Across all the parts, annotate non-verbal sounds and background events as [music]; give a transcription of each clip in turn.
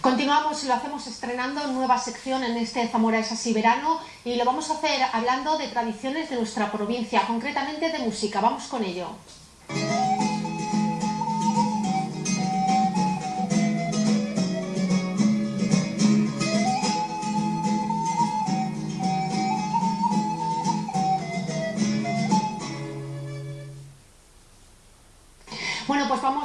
Continuamos y lo hacemos estrenando nueva sección en este Zamora es así verano y lo vamos a hacer hablando de tradiciones de nuestra provincia, concretamente de música. Vamos con ello.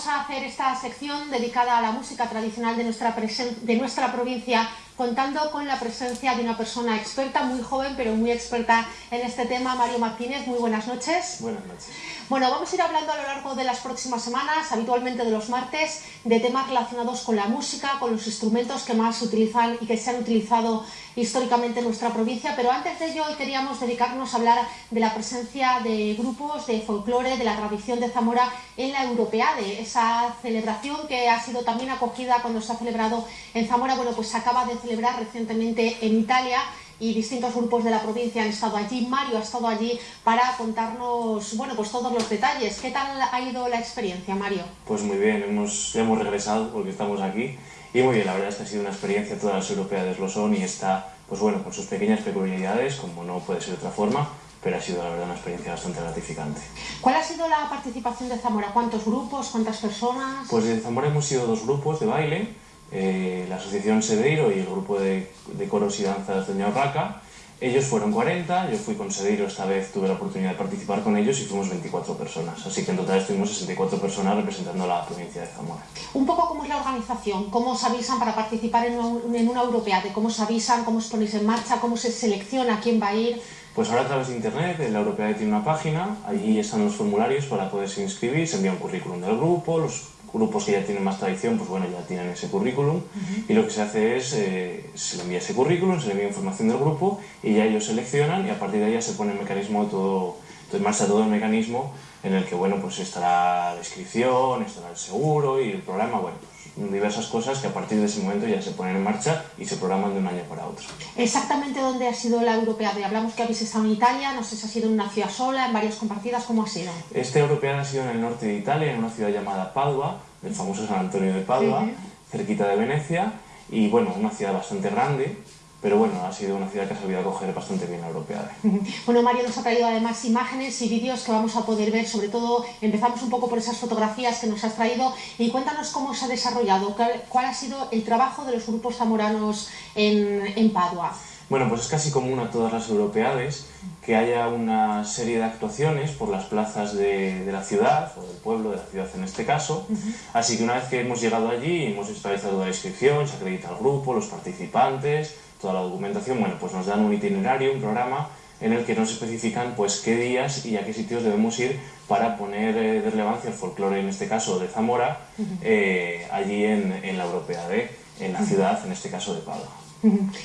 Vamos a hacer esta sección dedicada a la música tradicional de nuestra, de nuestra provincia contando con la presencia de una persona experta, muy joven, pero muy experta en este tema, Mario Martínez. Muy buenas noches. Buenas noches. Bueno, vamos a ir hablando a lo largo de las próximas semanas, habitualmente de los martes, de temas relacionados con la música, con los instrumentos que más se utilizan y que se han utilizado históricamente en nuestra provincia, pero antes de ello hoy queríamos dedicarnos a hablar de la presencia de grupos de folclore, de la tradición de Zamora en la Europeade, esa celebración que ha sido también acogida cuando se ha celebrado en Zamora, bueno, pues se acaba de celebrar recientemente en Italia y distintos grupos de la provincia han estado allí. Mario ha estado allí para contarnos, bueno, pues todos los detalles. ¿Qué tal ha ido la experiencia, Mario? Pues muy bien, hemos, hemos regresado porque estamos aquí y muy bien, la verdad es que ha sido una experiencia, todas las europeas lo son y está, pues bueno, con sus pequeñas peculiaridades, como no puede ser de otra forma, pero ha sido la verdad una experiencia bastante gratificante. ¿Cuál ha sido la participación de Zamora? ¿Cuántos grupos? ¿Cuántas personas? Pues en Zamora hemos sido dos grupos de baile, eh, la Asociación Sedeiro y el grupo de, de coros y danzas de Ñaurraca. Ellos fueron 40, yo fui con Sedeiro esta vez, tuve la oportunidad de participar con ellos y fuimos 24 personas. Así que en total estuvimos 64 personas representando a la provincia de Zamora. Un poco cómo es la organización, cómo os avisan para participar en una, en una europea, de cómo os avisan, cómo os ponéis en marcha, cómo se selecciona quién va a ir. Pues ahora a través de internet, la Europea tiene una página, allí están los formularios para poderse inscribir, se envía un currículum del grupo, los grupos que ya tienen más tradición, pues bueno, ya tienen ese currículum y lo que se hace es, eh, se le envía ese currículum, se le envía información del grupo y ya ellos seleccionan y a partir de ahí ya se pone el mecanismo todo, en marcha todo el mecanismo en el que, bueno, pues estará la inscripción, estará el seguro y el programa, bueno, pues diversas cosas que a partir de ese momento ya se ponen en marcha y se programan de un año para otro. ¿Exactamente dónde ha sido la Europea? Hablamos que habéis estado en Italia, no sé si ha sido en una ciudad sola, en varias compartidas, ¿cómo ha sido? Este Europea ha sido en el norte de Italia, en una ciudad llamada Padua, el famoso San Antonio de Padua, cerquita de Venecia, y bueno, una ciudad bastante grande, pero bueno, ha sido una ciudad que ha sabido acoger bastante bien la europea. [laughs] Bueno, Mario nos ha traído además imágenes y vídeos que vamos a poder ver, sobre todo empezamos un poco por esas fotografías que nos has traído y cuéntanos cómo se ha desarrollado, cuál, ha sido el trabajo de los grupos zamoranos en, en Padua. Bueno, pues es casi común a todas las europeades que haya una serie de actuaciones por las plazas de, de la ciudad, o del pueblo, de la ciudad en este caso. Así que una vez que hemos llegado allí, hemos realizado la inscripción, se acredita el grupo, los participantes, toda la documentación, bueno, pues nos dan un itinerario, un programa en el que nos especifican pues qué días y a qué sitios debemos ir para poner eh, de relevancia el folclore, en este caso de Zamora, eh, allí en, en la Europea de, en la ciudad, en este caso de Padua.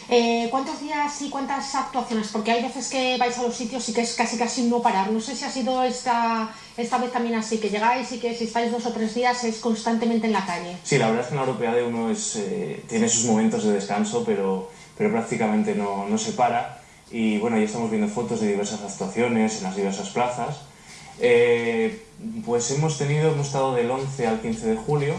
Eh, ¿Cuántos días y cuántas actuaciones? Porque hay veces que vais a los sitios y que es casi casi no parar. No sé si ha sido esta, esta vez también así, que llegáis y que si estáis dos o tres días es constantemente en la calle. Sí, la verdad es que en la Europea de uno es, eh, tiene sus momentos de descanso, pero, pero prácticamente no, no se para. Y bueno, ya estamos viendo fotos de diversas actuaciones en las diversas plazas. Eh, pues hemos tenido, hemos estado del 11 al 15 de julio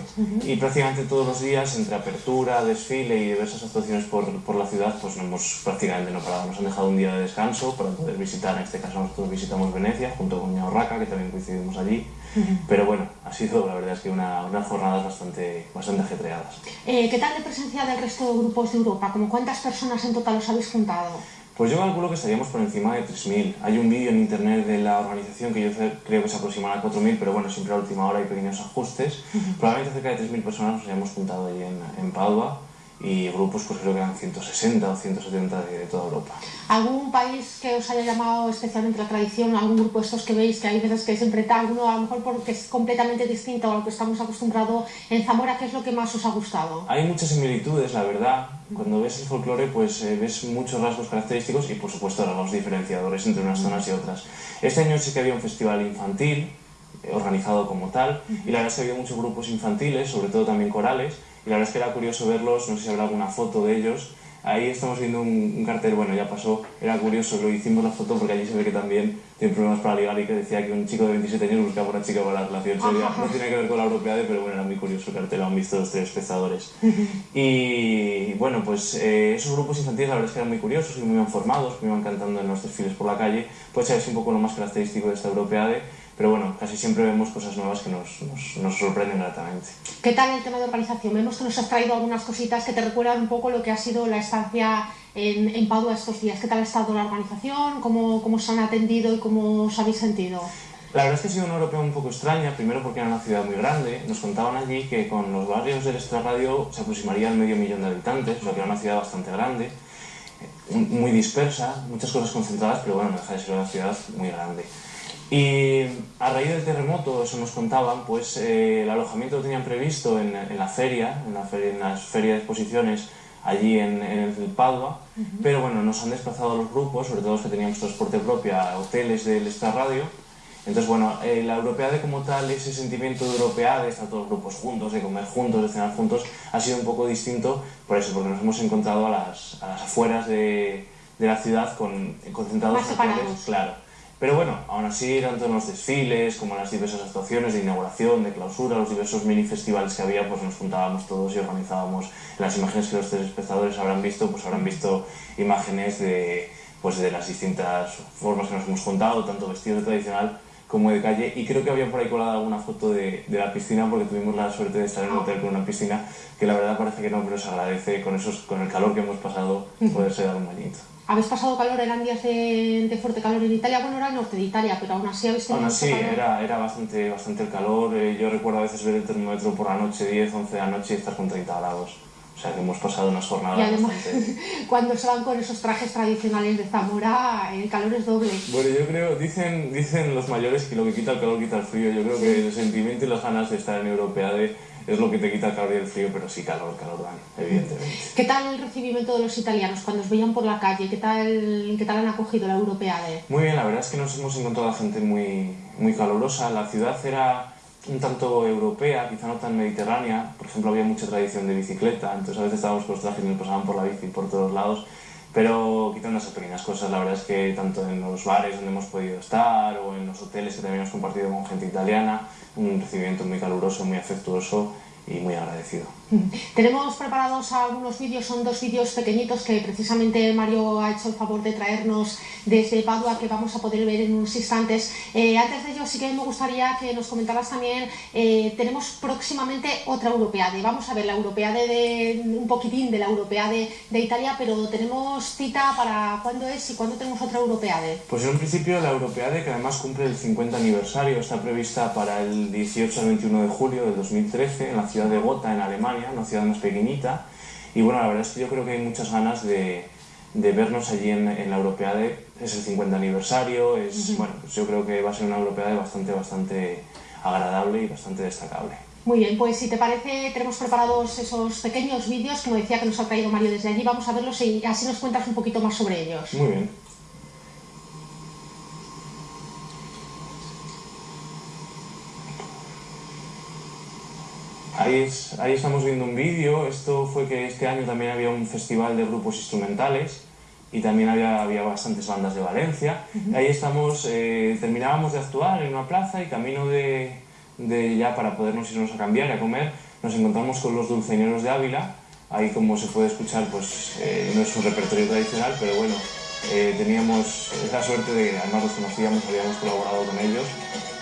y prácticamente todos los días entre apertura, desfile y diversas actuaciones por, por, la ciudad pues no hemos prácticamente no parado. Nos han dejado un día de descanso para poder visitar, en este caso nosotros visitamos Venecia junto con Ñaurraca que también coincidimos allí. [laughs] Pero bueno, ha sido la verdad es que una, unas jornadas bastante, bastante ajetreadas. Eh, ¿Qué tal de presencia del resto de grupos de Europa? ¿Cómo ¿Cuántas personas en total os habéis juntado? Pues yo calculo que estaríamos por encima de 3.000. Hay un vídeo en internet de la organización que yo creo que se aproxima a 4.000, pero bueno, siempre a última hora hay pequeños ajustes. Probablemente cerca de 3.000 personas nos hayamos juntado allí en, en Padua y grupos pues creo que eran 160 o 170 de, de, toda Europa. ¿Algún país que os haya llamado especialmente la tradición, algún grupo de estos que veis que hay veces que siempre está alguno a lo mejor porque es completamente distinto a lo que estamos acostumbrados en Zamora, ¿qué es lo que más os ha gustado? Hay muchas similitudes, la verdad. Cuando ves el folclore pues eh, ves muchos rasgos característicos y por supuesto rasgos diferenciadores entre unas zonas y otras. Este año sí que había un festival infantil eh, organizado como tal y la verdad es que había muchos grupos infantiles, sobre todo también corales y la verdad es que era curioso verlos, no sé si habrá alguna foto de ellos. Ahí estamos viendo un, un, cartel, bueno, ya pasó, era curioso, lo hicimos la foto porque allí se ve que también tiene problemas para ligar y que decía que un chico de 27 años buscaba una chica para la relación seria. No tiene que ver con la europeade, pero bueno, era muy curioso el cartel, lo han visto los telespectadores. y bueno, pues eh, esos grupos infantiles la verdad es que eran muy curiosos y muy bien formados, me iban cantando en los desfiles por la calle, pues es un poco lo más característico de esta europeade pero bueno, casi siempre vemos cosas nuevas que nos, nos, nos, sorprenden gratamente. ¿Qué tal el tema de organización? Vemos que nos has traído algunas cositas que te recuerdan un poco lo que ha sido la estancia en, en Padua estos días. ¿Qué tal ha estado la organización? ¿Cómo, ¿Cómo se han atendido y cómo os habéis sentido? La verdad es que ha sido una europea un poco extraña, primero porque era una ciudad muy grande. Nos contaban allí que con los barrios del extrarradio se aproximaría al medio millón de habitantes, o sea que era una ciudad bastante grande, muy dispersa, muchas cosas concentradas, pero bueno, no deja de ser una ciudad muy grande. Y a raíz del terremoto, eso nos contaban, pues eh, el alojamiento lo tenían previsto en, en la feria, en la feria, en las ferias de exposiciones allí en, en el Padua, uh -huh. pero bueno, nos han desplazado los grupos, sobre todo los que teníamos transporte propio, a hoteles del Star Radio. Entonces, bueno, eh, la Europeade como tal, ese sentimiento de Europeade, de estar todos los grupos juntos, de comer juntos, de cenar juntos, ha sido un poco distinto por eso, porque nos hemos encontrado a las, a las afueras de, de la ciudad con, concentrados separados. claro pero bueno, aún así, tanto en los desfiles como en las diversas actuaciones de inauguración, de clausura, los diversos mini festivales que había, pues nos juntábamos todos y organizábamos las imágenes que los telespectadores habrán visto, pues habrán visto imágenes de, pues de las distintas formas que nos hemos juntado, tanto vestidos de tradicional como de calle y creo que había por ahí colado alguna foto de, de, la piscina porque tuvimos la suerte de estar en un hotel con una piscina que la verdad parece que no, pero se agradece con, esos, con el calor que hemos pasado poderse dar un bañito. ¿Habéis pasado calor? ¿Eran días de, de, fuerte calor en Italia? Bueno, era el norte de Italia, pero aún así habéis tenido Aún así, calor. era, era bastante, bastante el calor. Eh, yo recuerdo a veces ver el termómetro por la noche, 10, 11 de la noche y estar con 30 grados. O sea, que hemos pasado unas jornadas Y además, bastante... [laughs] cuando se van con esos trajes tradicionales de Zamora, el calor es doble. Bueno, yo creo, dicen, dicen los mayores que lo que quita el calor quita el frío. Yo creo que el sentimiento y las ganas de estar en Europeade es lo que te quita el calor y el frío, pero sí calor, calor dan, evidentemente. ¿Qué tal el recibimiento de los italianos cuando os veían por la calle? ¿Qué tal, qué tal han acogido la Europeade? Muy bien, la verdad es que nos hemos encontrado a gente muy, muy calurosa. La ciudad era un tanto europea, quizá no tan mediterránea. Por ejemplo, había mucha tradición de bicicleta, entonces a veces estábamos con los trajes y nos pasaban por la bici por todos lados. Pero quitando esas pequeñas cosas, la verdad es que tanto en los bares donde hemos podido estar o en los hoteles que también hemos compartido con gente italiana, un recibimiento muy caluroso, muy afectuoso y muy agradecido. Tenemos preparados algunos vídeos, son dos vídeos pequeñitos que precisamente Mario ha hecho el favor de traernos desde Padua que vamos a poder ver en unos instantes. Eh, antes de ello sí que me gustaría que nos comentaras también, eh, tenemos próximamente otra Europeade, vamos a ver la Europeade de, un poquitín de la Europeade de Italia, pero tenemos cita para cuándo es y cuándo tenemos otra Europeade. Pues en un principio la Europeade, que además cumple el 50 aniversario, está prevista para el 18 al 21 de julio del 2013 en la ciudad de Gotha, en Alemania, una ciudad más pequeñita. Y bueno, la verdad es que yo creo que hay muchas ganas de, de vernos allí en, en, la Europeade. Es el 50 aniversario, es, uh -huh. bueno, pues yo creo que va a ser una Europeade bastante, bastante agradable y bastante destacable. Muy bien, pues si te parece, tenemos preparados esos pequeños vídeos, como decía que nos ha traído Mario desde allí, vamos a verlos y así nos cuentas un poquito más sobre ellos. Muy bien. Ahí, es, ahí, estamos viendo un vídeo. Esto fue que este año también había un festival de grupos instrumentales y también había, había bastantes bandas de Valencia. Uh -huh. Ahí estamos, eh, terminábamos de actuar en una plaza y camino de, de, ya para podernos irnos a cambiar y a comer, nos encontramos con los dulceñeros de Ávila. Ahí, como se puede escuchar, pues eh, no es un repertorio tradicional, pero bueno, eh, teníamos esa suerte de que además los conocíamos, habíamos colaborado con ellos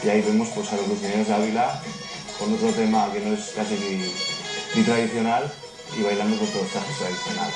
y ahí vemos pues, a los dulceñeros de Ávila con otro tema que no es casi ni, ni tradicional y bailando con todos los trajes tradicionales.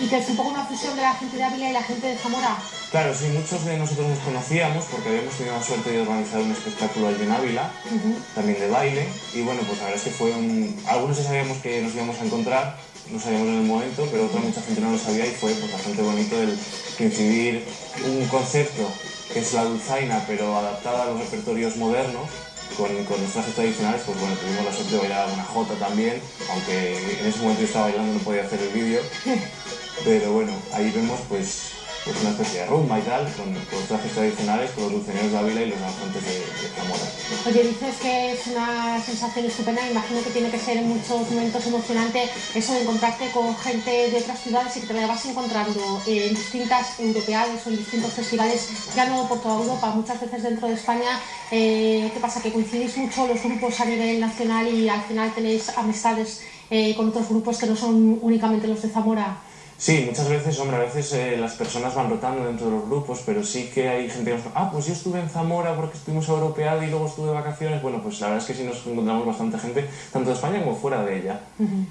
¿Y que es un poco una fusión de la gente de Ávila y la gente de Zamora? Claro, sí, muchos de nosotros nos conocíamos porque habíamos tenido la suerte de organizar un espectáculo allí en Ávila, uh -huh. también de baile, y bueno, pues la verdad es que fue un... Algunos ya sabíamos que nos íbamos a encontrar, no sabíamos en el momento, pero otra mucha gente no lo sabía y fue pues, bastante bonito el coincidir un concepto que es la dulzaina, pero adaptada a los repertorios modernos, con, con los trajes tradicionales, pues bueno, tuvimos la suerte de bailar una jota también, aunque en ese momento yo estaba bailando no podía hacer el vídeo, [laughs] pero bueno, ahí vemos pues pues una especie de rumba y tal, con, los trajes tradicionales, con los dulceneros de Ávila y los danzantes de, Zamora. Oye, dices que es una sensación estupenda, imagino que tiene que ser en muchos momentos emocionante eso de encontrarte con gente de otras ciudades y que te la vas encontrando en distintas europeas o en distintos festivales, ya no por toda Europa, muchas veces dentro de España. Eh, ¿Qué pasa? Que coincidís mucho los grupos a nivel nacional y al final tenéis amistades eh, con otros grupos que no son únicamente los de Zamora. Sí, muchas veces, hombre, a veces eh, las personas van rotando dentro de los grupos, pero sí que hay gente que nos ah, pues yo estuve en Zamora porque estuvimos europeado y luego estuve de vacaciones. Bueno, pues la verdad es que sí nos encontramos bastante gente, tanto de España como fuera de ella,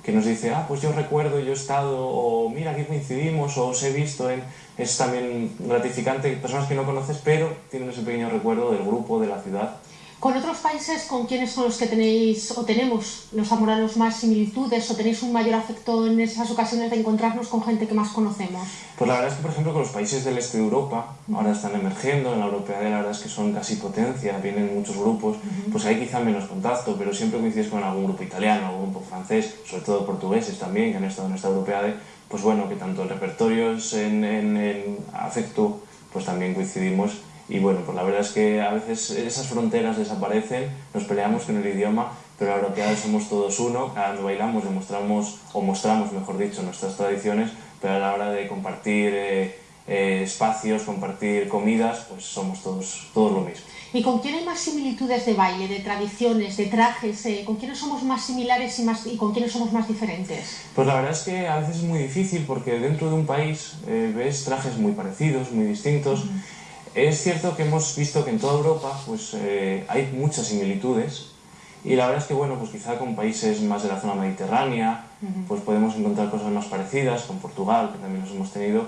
que nos dice, ah, pues yo recuerdo, yo he estado, o mira, aquí coincidimos, o os he visto en... Es también gratificante, personas que no conoces, pero tienen ese pequeño recuerdo del grupo, de la ciudad. ¿Con otros países con quiénes son los que tenéis o tenemos los zamoranos más similitudes o tenéis un mayor afecto en esas ocasiones de encontrarnos con gente que más conocemos? Pues la verdad es que, por ejemplo, con los países del este de Europa, ahora están emergiendo, en la Europea la verdad es que son casi potencia, vienen muchos grupos, pues hay quizá menos contacto, pero siempre coincides con algún grupo italiano, algún grupo francés, sobre todo portugueses también, que han estado en esta Europea, pues bueno, que tanto el repertorio es en, en, en afecto, pues también coincidimos y bueno, pues la verdad es que a veces esas fronteras desaparecen, nos peleamos con el idioma, pero ahora que somos todos uno, cada vez bailamos, demostramos, o mostramos, mejor dicho, nuestras tradiciones, pero a la hora de compartir eh, eh, espacios, compartir comidas, pues somos todos, todos lo mismo. ¿Y con quién hay más similitudes de baile, de tradiciones, de trajes? Eh, ¿Con quiénes somos más similares y, más, y con quiénes somos más diferentes? Pues la verdad es que a veces es muy difícil porque dentro de un país ves trajes muy parecidos, muy distintos. Es cierto que hemos visto que en toda Europa pues, eh, hay muchas similitudes y la verdad es que bueno, pues quizá con países más de la zona mediterránea pues podemos encontrar cosas más parecidas, con Portugal, que también los hemos tenido,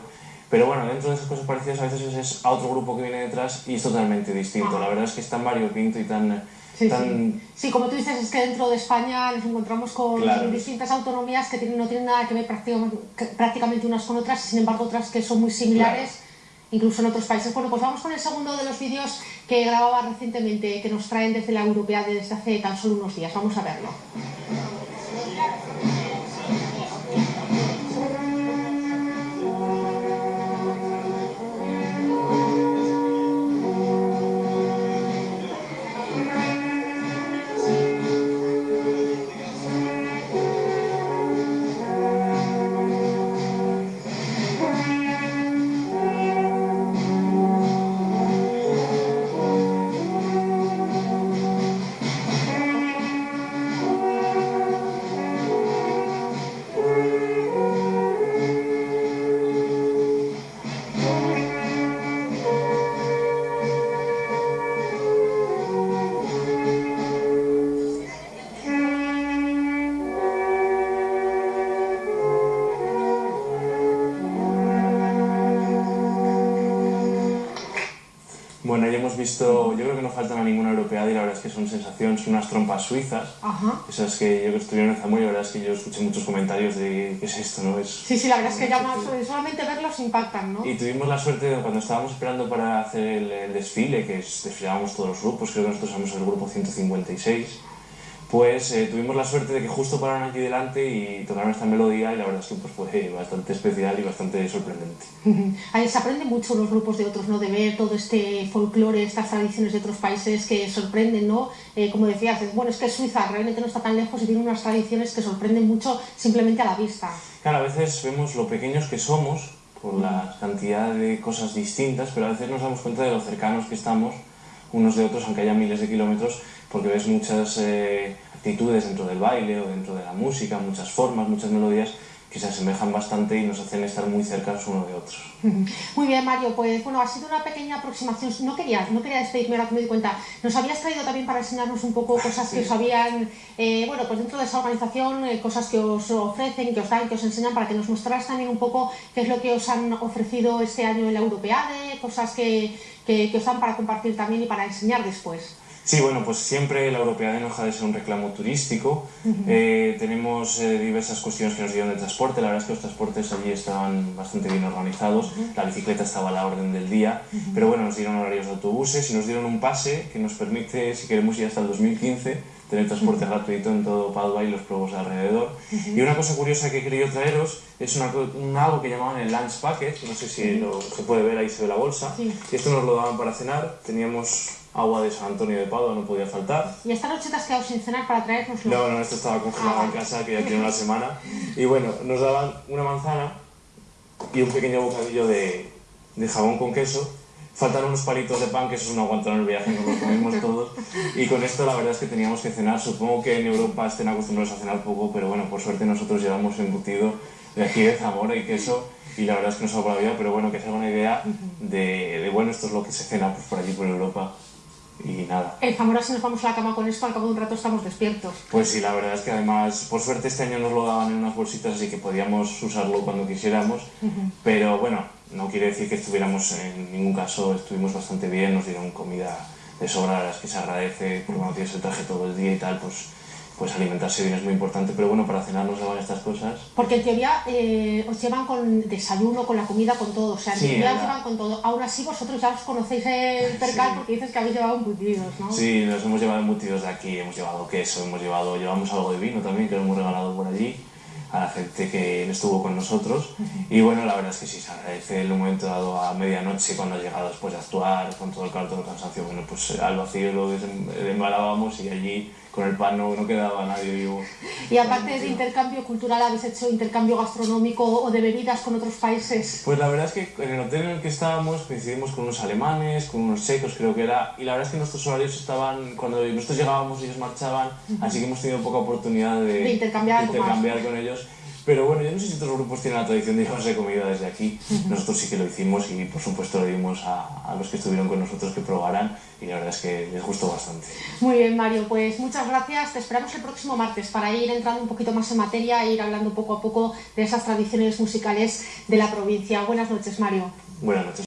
pero bueno, dentro de esas cosas parecidas a veces es a otro grupo que viene detrás y es totalmente distinto. La verdad es que es tan variopinto y tan... Sí, sí. como tú dices, es que dentro de España nos encontramos con distintas autonomías que no tienen nada que ver prácticamente unas con otras, sin embargo otras que son muy similares incluso en otros países. Bueno, pues vamos con el segundo de los vídeos que grababa recientemente, que nos traen desde la Europea desde hace tan solo unos días. Vamos a verlo. Visto, yo creo que no faltan a ninguna europea y la verdad es que son sensaciones, son unas trompas suizas. Ajá. Esas que yo que estuvieron en Zamora y la verdad es que yo escuché muchos comentarios de qué es esto, ¿no? Es, sí, sí, la verdad es que ya solamente verlos impactan, ¿no? Y tuvimos la suerte de cuando estábamos esperando para hacer el, desfile, que desfilábamos todos los grupos, creo que nosotros somos el grupo 156 pues eh, tuvimos la suerte de que justo pararon aquí delante y tocaron esta melodía y la verdad es que pues, fue bastante especial y bastante sorprendente. [laughs] se aprende mucho los grupos de otros, ¿no? De ver todo este folclore, estas tradiciones de otros países que sorprenden, ¿no? Eh, como decías, bueno, es que Suiza realmente no está tan lejos y tiene unas tradiciones que sorprenden mucho simplemente a la vista. Claro, a veces vemos lo pequeños que somos por la cantidad de cosas distintas, pero a veces nos damos cuenta de lo cercanos que estamos unos de otros, aunque haya miles de kilómetros, porque ves muchas eh, actitudes dentro del baile o dentro de la música, muchas formas, muchas melodías que se asemejan bastante y nos hacen estar muy cercanos uno de otros. [laughs] Muy bien, Mario, pues bueno, ha sido una pequeña aproximación. No quería, no quería despedirme ahora que me di cuenta. Nos habías traído también para enseñarnos un poco cosas que os habían, eh, bueno, pues dentro de esa organización, eh, cosas que os ofrecen, que os dan, que os enseñan, para que nos mostraras también un poco qué es lo que os han ofrecido este año en la Europeade, cosas que, que, que os dan para compartir también y para enseñar después. Sí, bueno, pues siempre la Europea no deja de ser un reclamo turístico. Eh, tenemos eh, diversas cuestiones que nos dieron de transporte. La verdad es que los transportes allí estaban bastante bien organizados. La bicicleta estaba a la orden del día. Pero bueno, nos dieron horarios de autobuses y nos dieron un pase que nos permite, si queremos ir hasta el 2015, tener transporte gratuito en todo Padua y los pueblos de alrededor. Y una cosa curiosa que he querido traeros es una, un, algo que llamaban el lunch packet, no sé si lo, se puede ver, ahí se ve la bolsa. Y esto nos lo daban para cenar, teníamos agua de San Antonio de Padua, no podía faltar. ¿Y esta noche te has quedado sin cenar para traernoslo? No, no, esto estaba congelado ah, en casa, que ya tiene una semana. Y bueno, nos daban una manzana y un pequeño bocadillo de, de jabón con queso faltan unos palitos de pan que eso no aguantaron el viaje, nos los comimos [laughs] todos. Y con esto la verdad es que teníamos que cenar. Supongo que en Europa estén acostumbrados a cenar poco, pero bueno, por suerte nosotros llevamos embutido de aquí de Zamora y queso y la verdad es que nos salva la vida, pero bueno, que se haga una idea de, de, bueno, esto es lo que se cena pues, por allí, por Europa. Y nada. En Zamora si nos vamos a la cama con esto, al cabo de un rato estamos despiertos. Pues sí, la verdad es que además, por suerte este año nos lo daban en unas bolsitas, así que podíamos usarlo cuando quisiéramos. Pero bueno, no quiere decir que estuviéramos en ningún caso, estuvimos bastante bien, nos dieron comida de sobra, las que se agradece, porque cuando tienes el traje todo el día y tal, pues pues alimentarse bien es muy importante, pero bueno, para cenar nos daban estas cosas. Porque en teoría eh, os llevan con desayuno, con la comida, con todo, o sea, en teoría os llevan con todo. Aún así vosotros ya os conocéis el percal porque dices que habéis llevado embutidos, ¿no? Sí, nos hemos llevado embutidos de aquí, hemos llevado queso, hemos llevado, llevamos algo de vino también que lo hemos regalado por allí a la gente que estuvo con nosotros y bueno, la verdad es que sí, se agradece el momento dado a medianoche cuando ha llegado después de actuar con todo el calor, todo el cansancio, bueno, pues al vacío lo desembalábamos y allí con el pan no, no, quedaba nadie vivo. Y aparte de intercambio cultural, ¿habéis hecho intercambio gastronómico o de bebidas con otros países? Pues la verdad es que en el hotel en el que estábamos coincidimos con unos alemanes, con unos checos creo que era, y la verdad es que nuestros horarios estaban, cuando nosotros llegábamos ellos marchaban, así que hemos tenido poca oportunidad de, de intercambiar, de intercambiar con ellos. Pero bueno, yo no sé si otros grupos tienen la tradición de llevarse comida desde aquí. Nosotros sí que lo hicimos y por supuesto le dimos a, a, los que estuvieron con nosotros que probaran y la verdad es que les gustó bastante. Muy bien, Mario, pues muchas gracias. Te esperamos el próximo martes para ir entrando un poquito más en materia e ir hablando poco a poco de esas tradiciones musicales de la provincia. Buenas noches, Mario. Buenas noches.